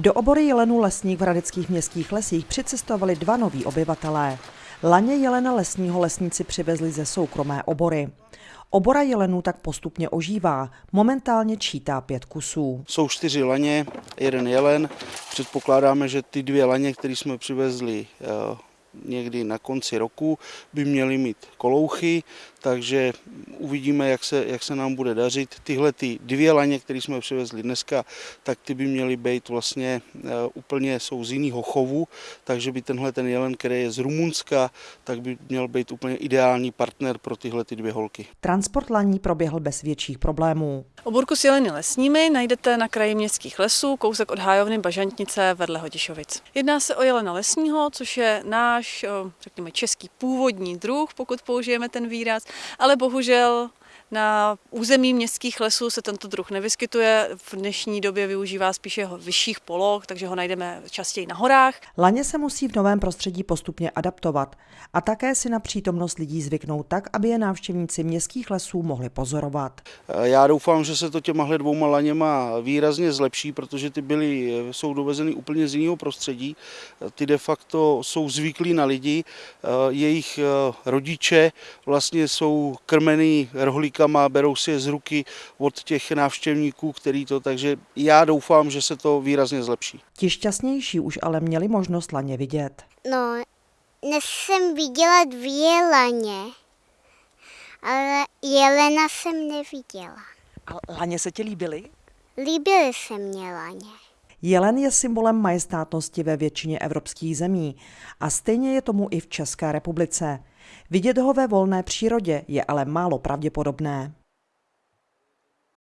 Do obory jelenů lesník v Hradeckých městských lesích přicestovali dva noví obyvatelé. Laně jelena lesního lesníci přivezli ze soukromé obory. Obora jelenů tak postupně ožívá, momentálně čítá pět kusů. Jsou čtyři laně, jeden jelen. Předpokládáme, že ty dvě laně, které jsme přivezli eh, někdy na konci roku by měly mít kolouchy, takže uvidíme, jak se, jak se nám bude dařit. Tyhle ty dvě laně, které jsme přivezli dneska, tak ty by měly být vlastně uh, úplně jsou z jiného chovu, takže by tenhle ten jelen, který je z Rumunska, tak by měl být úplně ideální partner pro tyhle ty dvě holky. Transport laní proběhl bez větších problémů. Oborku s jeleny lesními najdete na kraji městských lesů, kousek od hájovny Bažantnice vedle Hodišovic. Jedná se o jelena lesního, což je náš, řekněme, český původní druh, pokud použijeme ten výraz, ale bohužel na území městských lesů se tento druh nevyskytuje. V dnešní době využívá spíše vyšších poloh, takže ho najdeme častěji na horách. Laně se musí v novém prostředí postupně adaptovat a také si na přítomnost lidí zvyknout tak, aby je návštěvníci městských lesů mohli pozorovat. Já doufám, že se to těma dvouma laněma výrazně zlepší, protože ty byly, jsou dovezeny úplně z jiného prostředí. Ty de facto jsou zvyklí na lidi, jejich rodiče vlastně jsou krmený rohlík ručkama, berou si je z ruky od těch návštěvníků, který to, takže já doufám, že se to výrazně zlepší. Ti šťastnější už ale měli možnost laně vidět. No, dnes jsem viděla dvě laně, ale jelena jsem neviděla. A laně se ti líbily? Líbily se mě laně. Jelen je symbolem majestátnosti ve většině evropských zemí a stejně je tomu i v České republice. Vidět ho ve volné přírodě je ale málo pravděpodobné.